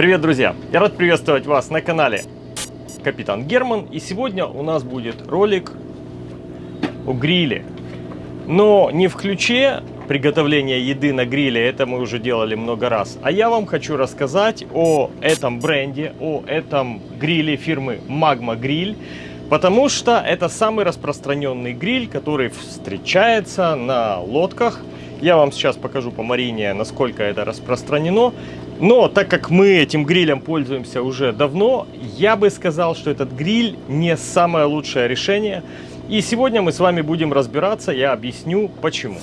Привет, друзья! Я рад приветствовать вас на канале Капитан Герман. И сегодня у нас будет ролик о гриле. Но не в ключе приготовления еды на гриле, это мы уже делали много раз. А я вам хочу рассказать о этом бренде, о этом гриле фирмы Magma Grill. Потому что это самый распространенный гриль, который встречается на лодках. Я вам сейчас покажу по Марине, насколько это распространено. Но так как мы этим грилем пользуемся уже давно, я бы сказал, что этот гриль не самое лучшее решение. И сегодня мы с вами будем разбираться, я объясню почему.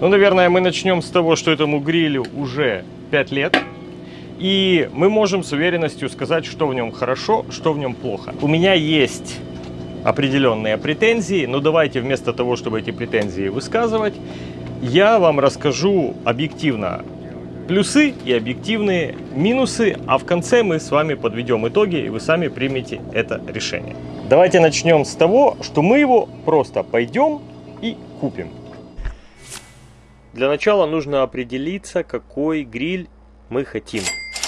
Ну, наверное, мы начнем с того, что этому грилю уже 5 лет. И мы можем с уверенностью сказать, что в нем хорошо, что в нем плохо. У меня есть определенные претензии, но давайте вместо того, чтобы эти претензии высказывать, я вам расскажу объективно плюсы и объективные минусы, а в конце мы с вами подведем итоги, и вы сами примете это решение. Давайте начнем с того, что мы его просто пойдем и купим. Для начала нужно определиться, какой гриль мы хотим.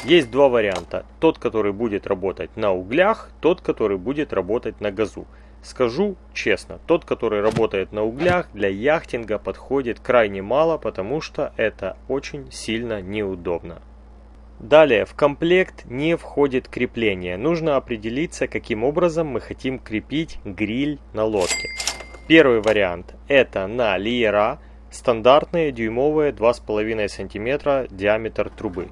Есть два варианта. Тот, который будет работать на углях, тот, который будет работать на газу. Скажу честно, тот, который работает на углях, для яхтинга подходит крайне мало, потому что это очень сильно неудобно. Далее, в комплект не входит крепление. Нужно определиться, каким образом мы хотим крепить гриль на лодке. Первый вариант это на лиера, стандартные дюймовые 2,5 см диаметр трубы.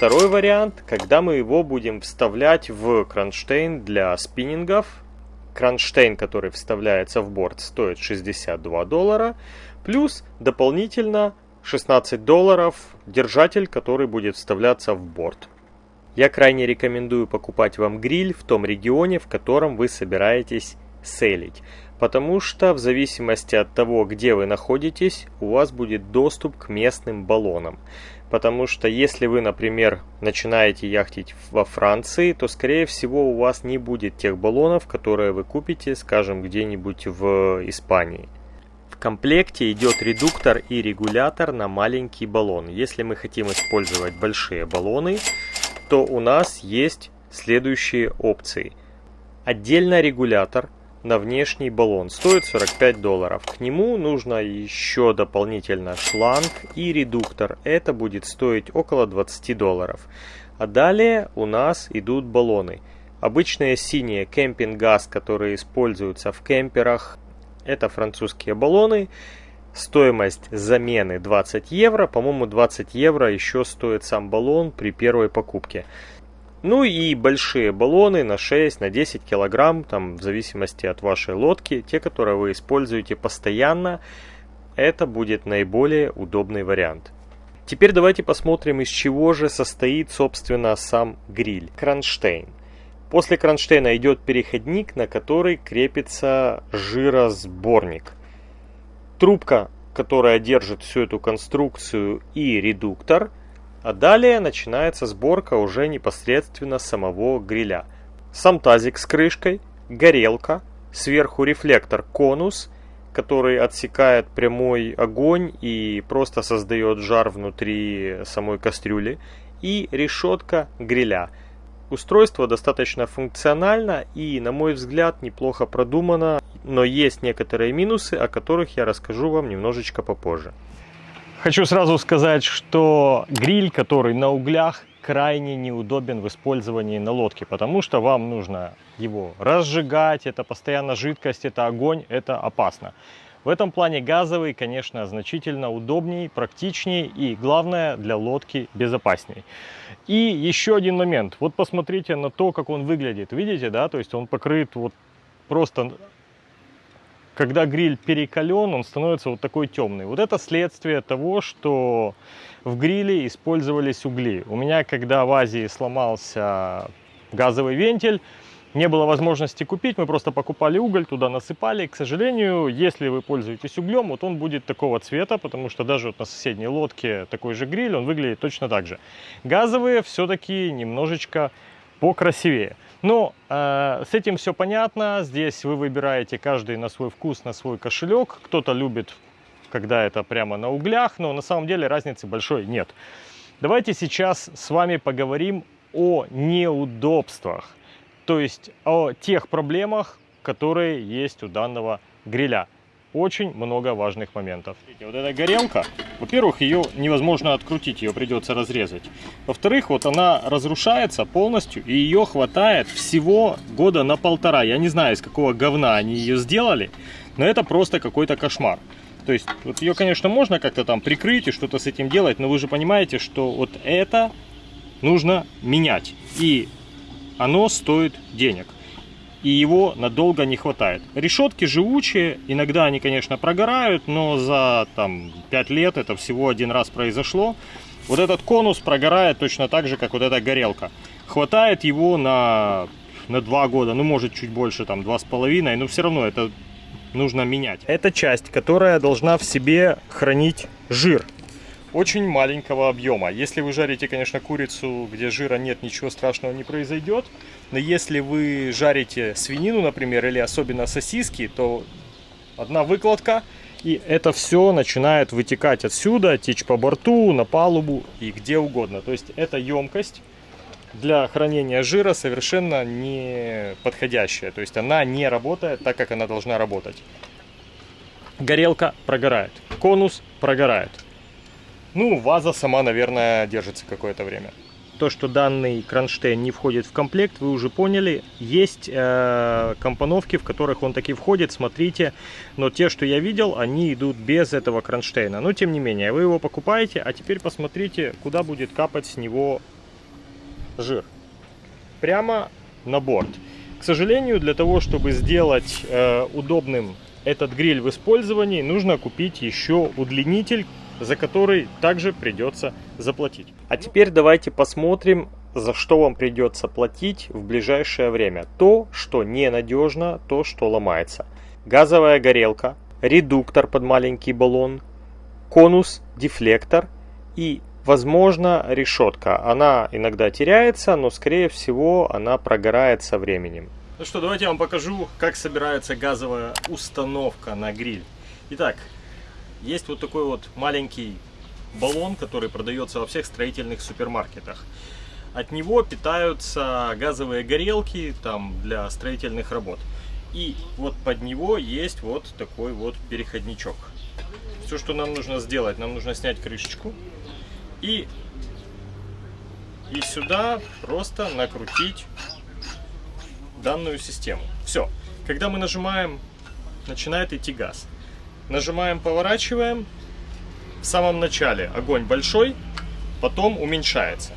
Второй вариант, когда мы его будем вставлять в кронштейн для спиннингов Кронштейн, который вставляется в борт, стоит 62 доллара. Плюс дополнительно 16 долларов держатель, который будет вставляться в борт. Я крайне рекомендую покупать вам гриль в том регионе, в котором вы собираетесь селить. Потому что в зависимости от того, где вы находитесь, у вас будет доступ к местным баллонам. Потому что если вы, например, начинаете яхтить во Франции, то скорее всего у вас не будет тех баллонов, которые вы купите, скажем, где-нибудь в Испании. В комплекте идет редуктор и регулятор на маленький баллон. Если мы хотим использовать большие баллоны, то у нас есть следующие опции. Отдельно регулятор на внешний баллон. Стоит 45 долларов. К нему нужно еще дополнительно шланг и редуктор. Это будет стоить около 20 долларов. А далее у нас идут баллоны. Обычные синие кемпинг-газ, которые используются в кемперах. Это французские баллоны. Стоимость замены 20 евро. По-моему 20 евро еще стоит сам баллон при первой покупке. Ну и большие баллоны на 6, на 10 килограмм, там в зависимости от вашей лодки, те, которые вы используете постоянно, это будет наиболее удобный вариант. Теперь давайте посмотрим, из чего же состоит, собственно, сам гриль. Кронштейн. После кронштейна идет переходник, на который крепится жиросборник. Трубка, которая держит всю эту конструкцию и редуктор – а далее начинается сборка уже непосредственно самого гриля. Сам тазик с крышкой, горелка, сверху рефлектор конус, который отсекает прямой огонь и просто создает жар внутри самой кастрюли, и решетка гриля. Устройство достаточно функционально и, на мой взгляд, неплохо продумано, но есть некоторые минусы, о которых я расскажу вам немножечко попозже. Хочу сразу сказать, что гриль, который на углях, крайне неудобен в использовании на лодке, потому что вам нужно его разжигать, это постоянно жидкость, это огонь, это опасно. В этом плане газовый, конечно, значительно удобнее, практичнее и, главное, для лодки безопасней. И еще один момент. Вот посмотрите на то, как он выглядит. Видите, да? То есть он покрыт вот просто когда гриль перекален, он становится вот такой темный. Вот это следствие того, что в гриле использовались угли. У меня, когда в Азии сломался газовый вентиль, не было возможности купить, мы просто покупали уголь, туда насыпали. К сожалению, если вы пользуетесь углем, вот он будет такого цвета, потому что даже вот на соседней лодке такой же гриль, он выглядит точно так же. Газовые все-таки немножечко покрасивее. Ну, э, с этим все понятно. Здесь вы выбираете каждый на свой вкус, на свой кошелек. Кто-то любит когда это прямо на углях, но на самом деле разницы большой нет. Давайте сейчас с вами поговорим о неудобствах, то есть о тех проблемах, которые есть у данного гриля очень много важных моментов. Вот эта горелка, во-первых, ее невозможно открутить, ее придется разрезать. Во-вторых, вот она разрушается полностью, и ее хватает всего года на полтора. Я не знаю, из какого говна они ее сделали, но это просто какой-то кошмар. То есть, вот ее, конечно, можно как-то там прикрыть и что-то с этим делать, но вы же понимаете, что вот это нужно менять. И оно стоит денег и его надолго не хватает. Решетки живучие, иногда они, конечно, прогорают, но за там 5 лет это всего один раз произошло. Вот этот конус прогорает точно так же, как вот эта горелка. Хватает его на, на 2 года, ну может чуть больше, там 2,5, но все равно это нужно менять. Это часть, которая должна в себе хранить жир очень маленького объема. Если вы жарите, конечно, курицу, где жира нет, ничего страшного не произойдет. Но если вы жарите свинину, например, или особенно сосиски, то одна выкладка, и это все начинает вытекать отсюда, течь по борту, на палубу и где угодно. То есть эта емкость для хранения жира совершенно не подходящая. То есть она не работает так, как она должна работать. Горелка прогорает, конус прогорает. Ну, ваза сама, наверное, держится какое-то время. То, что данный кронштейн не входит в комплект, вы уже поняли. Есть э, компоновки, в которых он таки входит, смотрите. Но те, что я видел, они идут без этого кронштейна. Но, тем не менее, вы его покупаете, а теперь посмотрите, куда будет капать с него жир. Прямо на борт. К сожалению, для того, чтобы сделать э, удобным этот гриль в использовании, нужно купить еще удлинитель, за который также придется заплатить. А теперь давайте посмотрим, за что вам придется платить в ближайшее время. То, что ненадежно, то, что ломается. Газовая горелка, редуктор под маленький баллон, конус, дефлектор и, возможно, решетка. Она иногда теряется, но, скорее всего, она прогорает со временем. Ну что, давайте я вам покажу, как собирается газовая установка на гриль. Итак, есть вот такой вот маленький баллон, который продается во всех строительных супермаркетах. От него питаются газовые горелки там для строительных работ. И вот под него есть вот такой вот переходничок. Все, что нам нужно сделать, нам нужно снять крышечку и, и сюда просто накрутить данную систему. Все. Когда мы нажимаем, начинает идти газ. Нажимаем, поворачиваем. В самом начале огонь большой, потом уменьшается.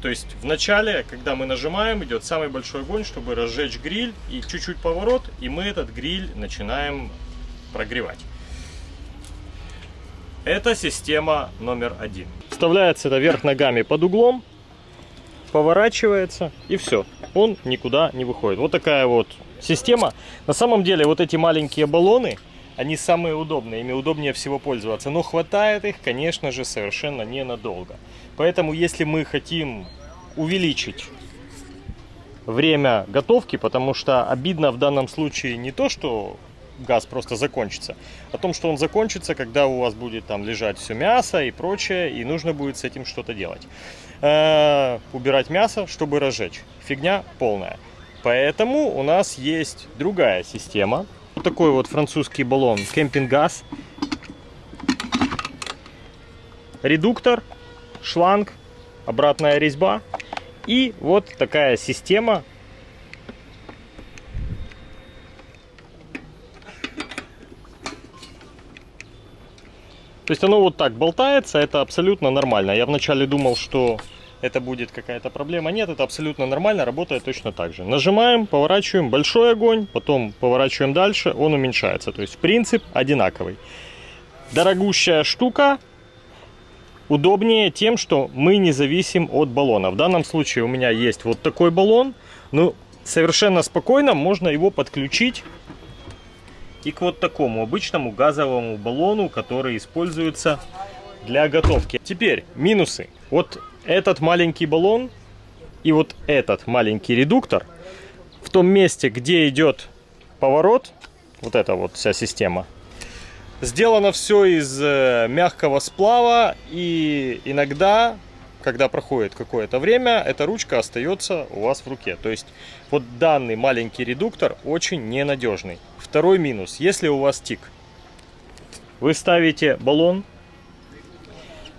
То есть в начале, когда мы нажимаем, идет самый большой огонь, чтобы разжечь гриль. И чуть-чуть поворот, и мы этот гриль начинаем прогревать. Это система номер один. Вставляется это вверх ногами под углом, поворачивается и все. Он никуда не выходит. Вот такая вот система. На самом деле вот эти маленькие баллоны, они самые удобные, ими удобнее всего пользоваться. Но хватает их, конечно же, совершенно ненадолго. Поэтому, если мы хотим увеличить время готовки, потому что обидно в данном случае не то, что газ просто закончится, а том, что он закончится, когда у вас будет там лежать все мясо и прочее, и нужно будет с этим что-то делать. Э -э, убирать мясо, чтобы разжечь. Фигня полная. Поэтому у нас есть другая система, вот такой вот французский баллон кемпинг-газ. Редуктор, шланг, обратная резьба. И вот такая система. То есть оно вот так болтается, это абсолютно нормально. Я вначале думал, что это будет какая-то проблема. Нет, это абсолютно нормально, работает точно так же. Нажимаем, поворачиваем, большой огонь, потом поворачиваем дальше, он уменьшается. То есть принцип одинаковый. Дорогущая штука, удобнее тем, что мы не зависим от баллона. В данном случае у меня есть вот такой баллон, ну совершенно спокойно можно его подключить и к вот такому обычному газовому баллону, который используется для готовки. Теперь минусы. Вот этот маленький баллон и вот этот маленький редуктор в том месте, где идет поворот, вот эта вот вся система, Сделано все из э, мягкого сплава и иногда, когда проходит какое-то время, эта ручка остается у вас в руке. То есть вот данный маленький редуктор очень ненадежный. Второй минус. Если у вас тик, вы ставите баллон,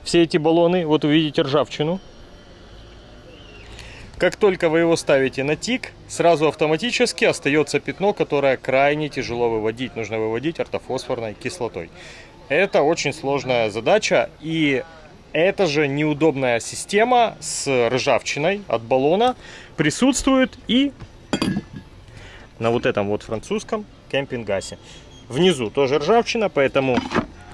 все эти баллоны, вот увидите ржавчину, как только вы его ставите на тик, сразу автоматически остается пятно, которое крайне тяжело выводить. Нужно выводить ортофосфорной кислотой. Это очень сложная задача и эта же неудобная система с ржавчиной от баллона присутствует и на вот этом вот французском кемпингасе. Внизу тоже ржавчина, поэтому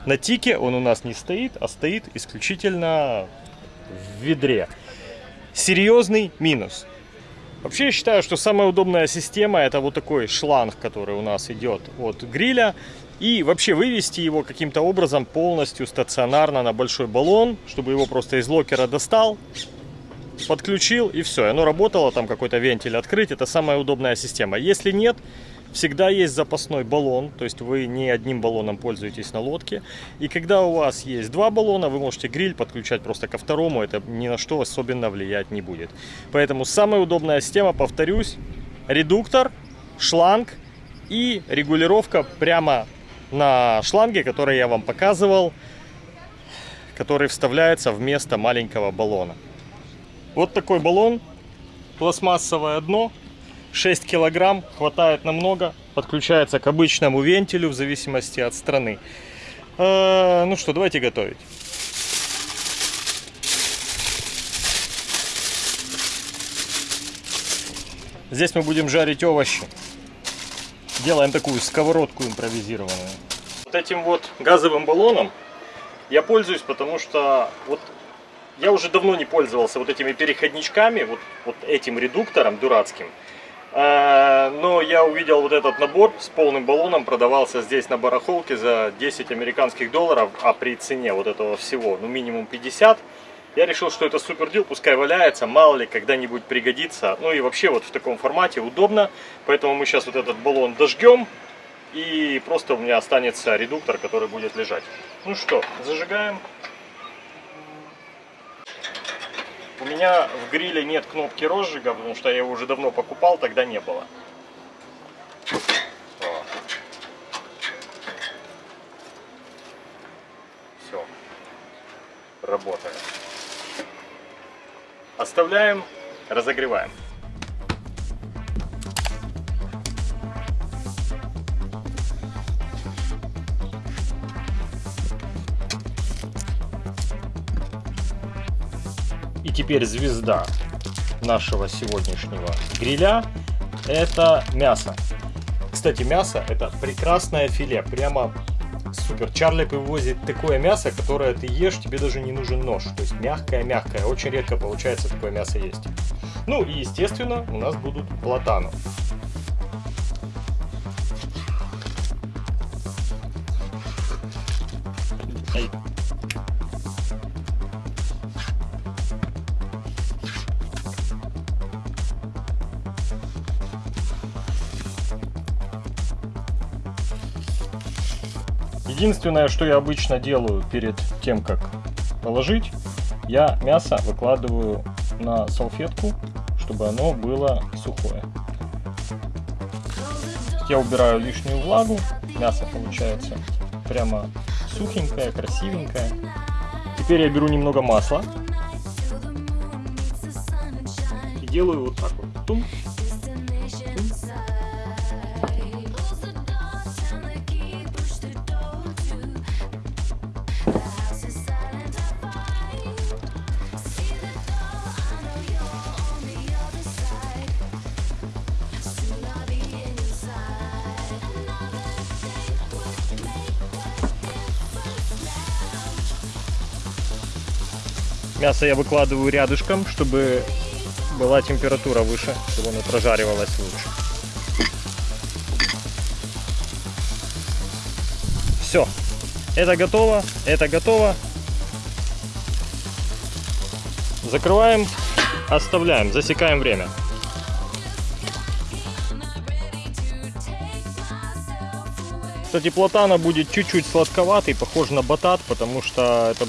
на тике он у нас не стоит, а стоит исключительно в ведре серьезный минус. Вообще я считаю, что самая удобная система это вот такой шланг, который у нас идет от гриля. И вообще вывести его каким-то образом полностью стационарно на большой баллон, чтобы его просто из локера достал, подключил и все. Оно работало, там какой-то вентиль открыть. Это самая удобная система. Если нет, Всегда есть запасной баллон, то есть вы не одним баллоном пользуетесь на лодке. И когда у вас есть два баллона, вы можете гриль подключать просто ко второму, это ни на что особенно влиять не будет. Поэтому самая удобная система, повторюсь, редуктор, шланг и регулировка прямо на шланге, который я вам показывал, который вставляется вместо маленького баллона. Вот такой баллон, пластмассовое дно, 6 килограмм, хватает намного, подключается к обычному вентилю в зависимости от страны. Э, ну что, давайте готовить. Здесь мы будем жарить овощи. Делаем такую сковородку импровизированную. Вот этим вот газовым баллоном я пользуюсь, потому что вот я уже давно не пользовался вот этими переходничками, вот, вот этим редуктором дурацким. Э, но я увидел вот этот набор с полным баллоном, продавался здесь на барахолке за 10 американских долларов, а при цене вот этого всего, ну минимум 50. Я решил, что это супер дел, пускай валяется, мало ли когда-нибудь пригодится. Ну и вообще вот в таком формате удобно, поэтому мы сейчас вот этот баллон дожгем. И просто у меня останется редуктор, который будет лежать. Ну что, зажигаем. У меня в гриле нет кнопки розжига, потому что я его уже давно покупал, тогда не было. Все. Работает. Оставляем, разогреваем. И теперь звезда нашего сегодняшнего гриля это мясо. Кстати, мясо это прекрасное филе, прямо супер. Чарли привозит такое мясо, которое ты ешь, тебе даже не нужен нож. То есть мягкое-мягкое. Очень редко получается такое мясо есть. Ну и естественно у нас будут платаны. Единственное, что я обычно делаю перед тем, как положить, я мясо выкладываю на салфетку, чтобы оно было сухое. Я убираю лишнюю влагу, мясо получается прямо сухенькое, красивенькое. Теперь я беру немного масла и делаю вот так вот. Тум, Мясо я выкладываю рядышком, чтобы была температура выше, чтобы оно прожаривалось лучше. Все. Это готово, это готово. Закрываем, оставляем, засекаем время. Кстати, платана будет чуть-чуть сладковатый, похож на батат, потому что это,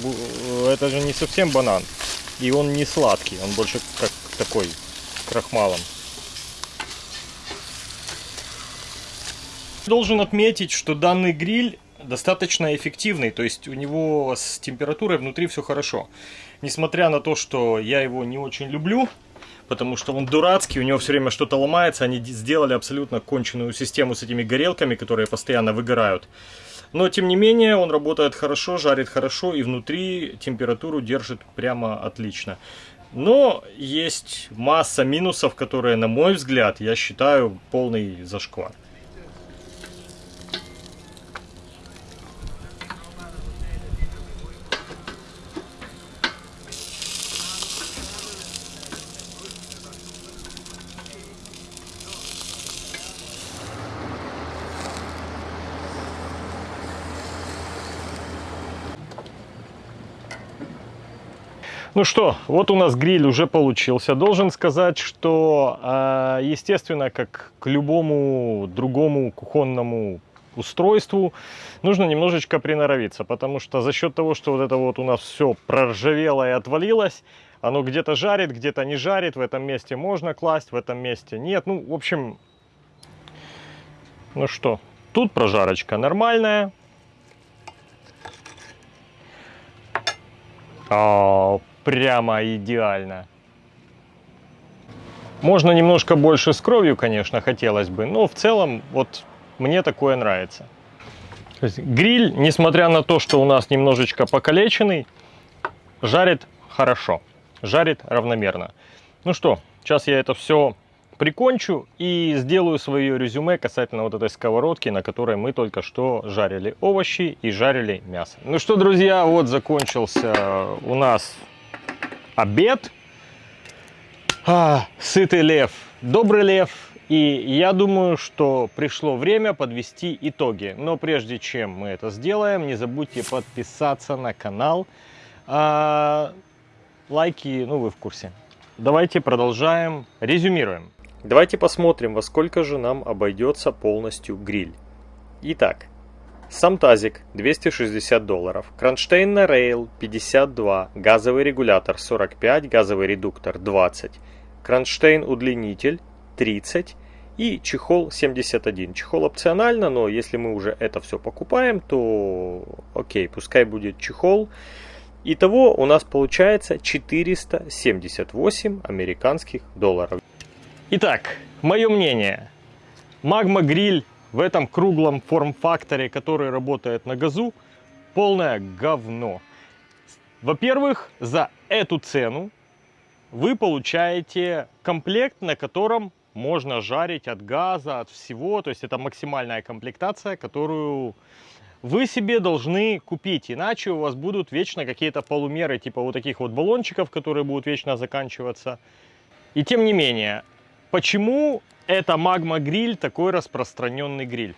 это же не совсем банан. И он не сладкий, он больше как такой, крахмалом. Должен отметить, что данный гриль достаточно эффективный, то есть у него с температурой внутри все хорошо. Несмотря на то, что я его не очень люблю, потому что он дурацкий, у него все время что-то ломается, они сделали абсолютно конченую систему с этими горелками, которые постоянно выгорают. Но, тем не менее, он работает хорошо, жарит хорошо и внутри температуру держит прямо отлично. Но есть масса минусов, которые, на мой взгляд, я считаю полный зашквар. Ну что, вот у нас гриль уже получился. Должен сказать, что, а, естественно, как к любому другому кухонному устройству нужно немножечко приноровиться, потому что за счет того, что вот это вот у нас все проржавело и отвалилось, оно где-то жарит, где-то не жарит, в этом месте можно класть, в этом месте нет. Ну, в общем, ну что, тут прожарочка нормальная. А, прямо идеально. Можно немножко больше с кровью, конечно, хотелось бы, но в целом вот мне такое нравится. Гриль, несмотря на то, что у нас немножечко покалеченный, жарит хорошо, жарит равномерно. Ну что, сейчас я это все прикончу и сделаю свое резюме касательно вот этой сковородки, на которой мы только что жарили овощи и жарили мясо. Ну что, друзья, вот закончился у нас обед. А, сытый лев, добрый лев. И я думаю, что пришло время подвести итоги. Но прежде чем мы это сделаем, не забудьте подписаться на канал. А, лайки, ну вы в курсе. Давайте продолжаем, резюмируем. Давайте посмотрим, во сколько же нам обойдется полностью гриль. Итак, сам тазик 260 долларов, кронштейн на рейл 52, газовый регулятор 45, газовый редуктор 20, кронштейн удлинитель 30 и чехол 71. Чехол опционально, но если мы уже это все покупаем, то окей, пускай будет чехол. Итого у нас получается 478 американских долларов. Итак, мое мнение. Магма гриль в этом круглом форм-факторе, который работает на газу, полное говно. Во-первых, за эту цену вы получаете комплект, на котором можно жарить от газа, от всего. То есть это максимальная комплектация, которую вы себе должны купить. Иначе у вас будут вечно какие-то полумеры, типа вот таких вот баллончиков, которые будут вечно заканчиваться. И тем не менее, почему это магма гриль такой распространенный гриль?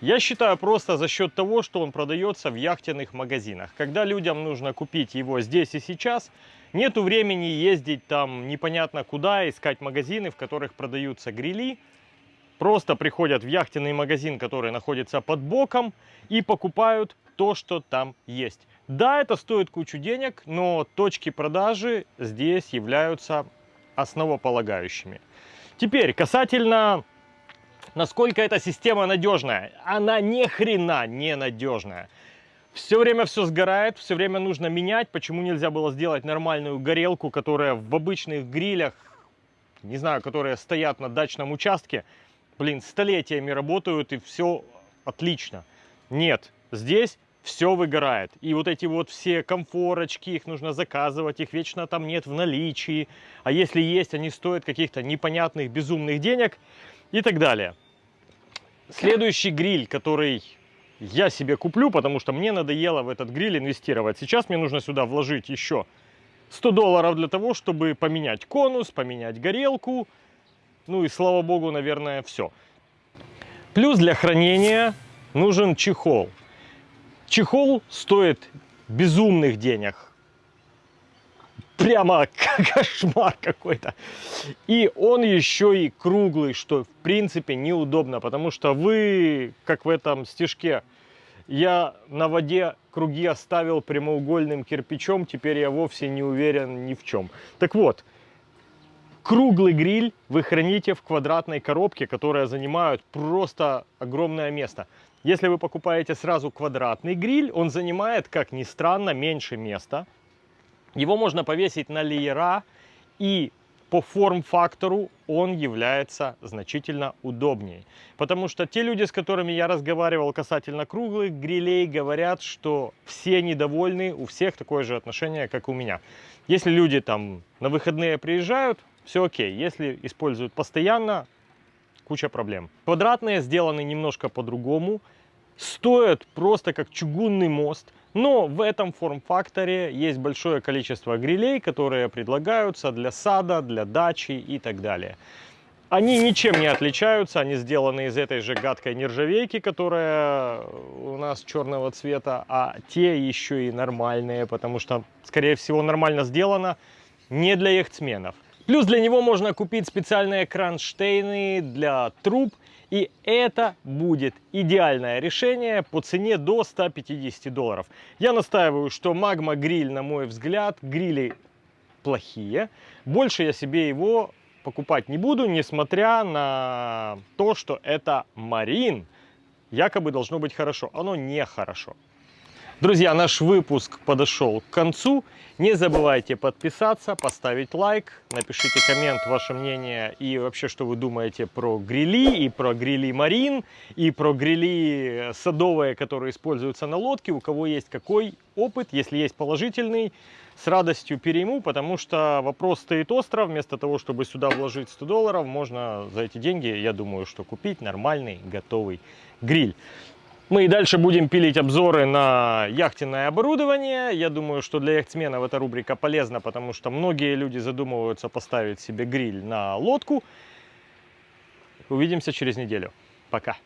Я считаю просто за счет того, что он продается в яхтенных магазинах. Когда людям нужно купить его здесь и сейчас, нету времени ездить там непонятно куда, искать магазины, в которых продаются грили. Просто приходят в яхтенный магазин, который находится под боком, и покупают то, что там есть. Да, это стоит кучу денег, но точки продажи здесь являются основополагающими. Теперь, касательно, насколько эта система надежная. Она ни хрена не надежная. Все время все сгорает, все время нужно менять. Почему нельзя было сделать нормальную горелку, которая в обычных грилях, не знаю, которые стоят на дачном участке, блин, столетиями работают и все отлично. Нет, здесь все выгорает. И вот эти вот все комфорочки, их нужно заказывать, их вечно там нет в наличии. А если есть, они стоят каких-то непонятных, безумных денег и так далее. Следующий гриль, который я себе куплю, потому что мне надоело в этот гриль инвестировать. Сейчас мне нужно сюда вложить еще 100 долларов для того, чтобы поменять конус, поменять горелку. Ну и слава богу, наверное, все. Плюс для хранения нужен чехол. Чехол стоит безумных денег. прямо кошмар какой-то. И он еще и круглый, что в принципе неудобно, потому что вы, как в этом стишке, я на воде круги оставил прямоугольным кирпичом, теперь я вовсе не уверен ни в чем. Так вот, круглый гриль вы храните в квадратной коробке, которая занимает просто огромное место. Если вы покупаете сразу квадратный гриль, он занимает, как ни странно, меньше места. Его можно повесить на леера, и по форм-фактору он является значительно удобнее. Потому что те люди, с которыми я разговаривал касательно круглых грилей, говорят, что все недовольны, у всех такое же отношение, как у меня. Если люди там на выходные приезжают, все окей. Если используют постоянно, куча проблем. Квадратные сделаны немножко по-другому, стоят просто как чугунный мост. Но в этом форм-факторе есть большое количество грилей, которые предлагаются для сада, для дачи и так далее. Они ничем не отличаются, они сделаны из этой же гадкой нержавейки, которая у нас черного цвета, а те еще и нормальные, потому что, скорее всего, нормально сделано не для яхтсменов. Плюс для него можно купить специальные кронштейны для труб, и это будет идеальное решение по цене до 150 долларов. Я настаиваю, что Magma гриль, на мой взгляд, грили плохие. Больше я себе его покупать не буду, несмотря на то, что это Марин. Якобы должно быть хорошо. Оно не хорошо. Друзья, наш выпуск подошел к концу. Не забывайте подписаться, поставить лайк, напишите коммент, ваше мнение и вообще, что вы думаете про грили и про грили марин, и про грили садовые, которые используются на лодке. У кого есть какой опыт, если есть положительный, с радостью перейму, потому что вопрос стоит остро. Вместо того, чтобы сюда вложить 100 долларов, можно за эти деньги, я думаю, что купить нормальный готовый гриль. Мы и дальше будем пилить обзоры на яхтенное оборудование. Я думаю, что для яхтсменов эта рубрика полезна, потому что многие люди задумываются поставить себе гриль на лодку. Увидимся через неделю. Пока.